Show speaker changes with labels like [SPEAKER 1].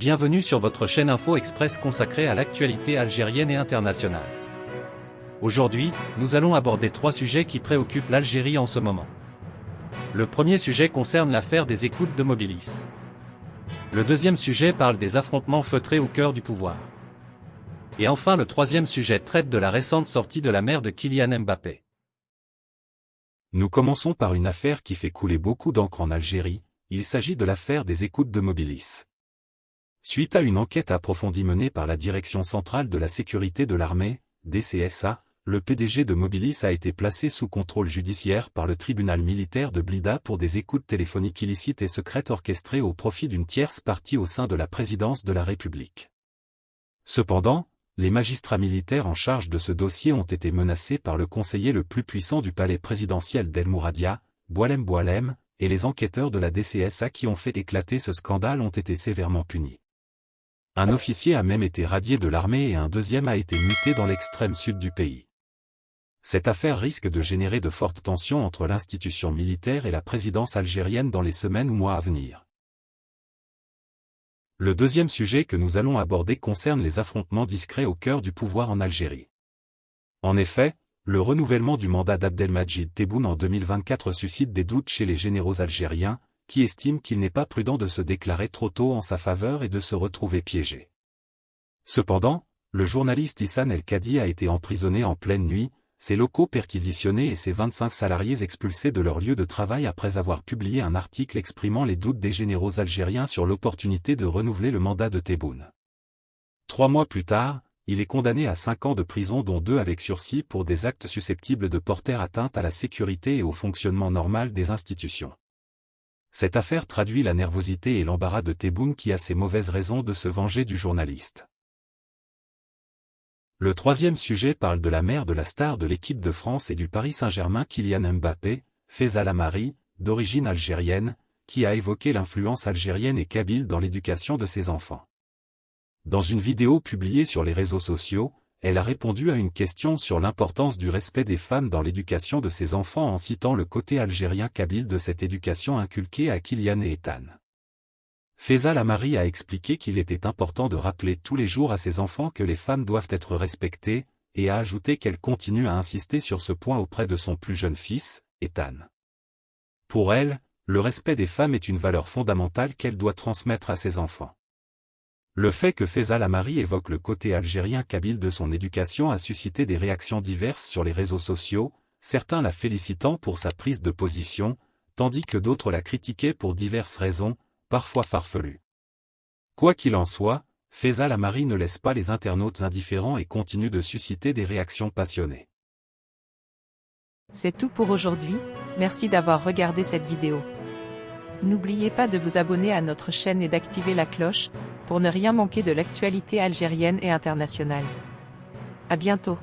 [SPEAKER 1] Bienvenue sur votre chaîne Info Express consacrée à l'actualité algérienne et internationale. Aujourd'hui, nous allons aborder trois sujets qui préoccupent l'Algérie en ce moment. Le premier sujet concerne l'affaire des écoutes de Mobilis. Le deuxième sujet parle des affrontements feutrés au cœur du pouvoir. Et enfin le troisième sujet traite de la récente sortie de la mère de Kylian Mbappé.
[SPEAKER 2] Nous commençons par une affaire qui fait couler beaucoup d'encre en Algérie, il s'agit de l'affaire des écoutes de Mobilis. Suite à une enquête approfondie menée par la Direction centrale de la sécurité de l'armée, DCSA, le PDG de Mobilis a été placé sous contrôle judiciaire par le tribunal militaire de Blida pour des écoutes téléphoniques illicites et secrètes orchestrées au profit d'une tierce partie au sein de la présidence de la République. Cependant, les magistrats militaires en charge de ce dossier ont été menacés par le conseiller le plus puissant du palais présidentiel d'El Mouradia, Boalem Boalem, et les enquêteurs de la DCSA qui ont fait éclater ce scandale ont été sévèrement punis. Un officier a même été radié de l'armée et un deuxième a été muté dans l'extrême sud du pays. Cette affaire risque de générer de fortes tensions entre l'institution militaire et la présidence algérienne dans les semaines ou mois à venir. Le deuxième sujet que nous allons aborder concerne les affrontements discrets au cœur du pouvoir en Algérie. En effet, le renouvellement du mandat d'Abdelmajid Tebboune en 2024 suscite des doutes chez les généraux algériens, qui estiment qu'il n'est pas prudent de se déclarer trop tôt en sa faveur et de se retrouver piégé. Cependant, le journaliste Issan El-Kadi a été emprisonné en pleine nuit, ses locaux perquisitionnés et ses 25 salariés expulsés de leur lieu de travail après avoir publié un article exprimant les doutes des généraux algériens sur l'opportunité de renouveler le mandat de Tebboune. Trois mois plus tard, il est condamné à cinq ans de prison dont deux avec sursis pour des actes susceptibles de porter atteinte à la sécurité et au fonctionnement normal des institutions. Cette affaire traduit la nervosité et l'embarras de Tebboune qui a ses mauvaises raisons de se venger du journaliste. Le troisième sujet parle de la mère de la star de l'équipe de France et du Paris Saint-Germain Kylian Mbappé, Feza Lamari, d'origine algérienne, qui a évoqué l'influence algérienne et kabyle dans l'éducation de ses enfants. Dans une vidéo publiée sur les réseaux sociaux, elle a répondu à une question sur l'importance du respect des femmes dans l'éducation de ses enfants en citant le côté algérien kabyle de cette éducation inculquée à Kylian et Ethan. Faisal Amari a expliqué qu'il était important de rappeler tous les jours à ses enfants que les femmes doivent être respectées, et a ajouté qu'elle continue à insister sur ce point auprès de son plus jeune fils, Ethan. Pour elle, le respect des femmes est une valeur fondamentale qu'elle doit transmettre à ses enfants. Le fait que Faisal Amari évoque le côté algérien kabyle de son éducation a suscité des réactions diverses sur les réseaux sociaux, certains la félicitant pour sa prise de position, tandis que d'autres la critiquaient pour diverses raisons, parfois farfelu. Quoi qu'il en soit, Faisal Amari ne laisse pas les internautes indifférents et continue de susciter des réactions passionnées.
[SPEAKER 3] C'est tout pour aujourd'hui, merci d'avoir regardé cette vidéo. N'oubliez pas de vous abonner à notre chaîne et d'activer la cloche, pour ne rien manquer de l'actualité algérienne et internationale. À bientôt.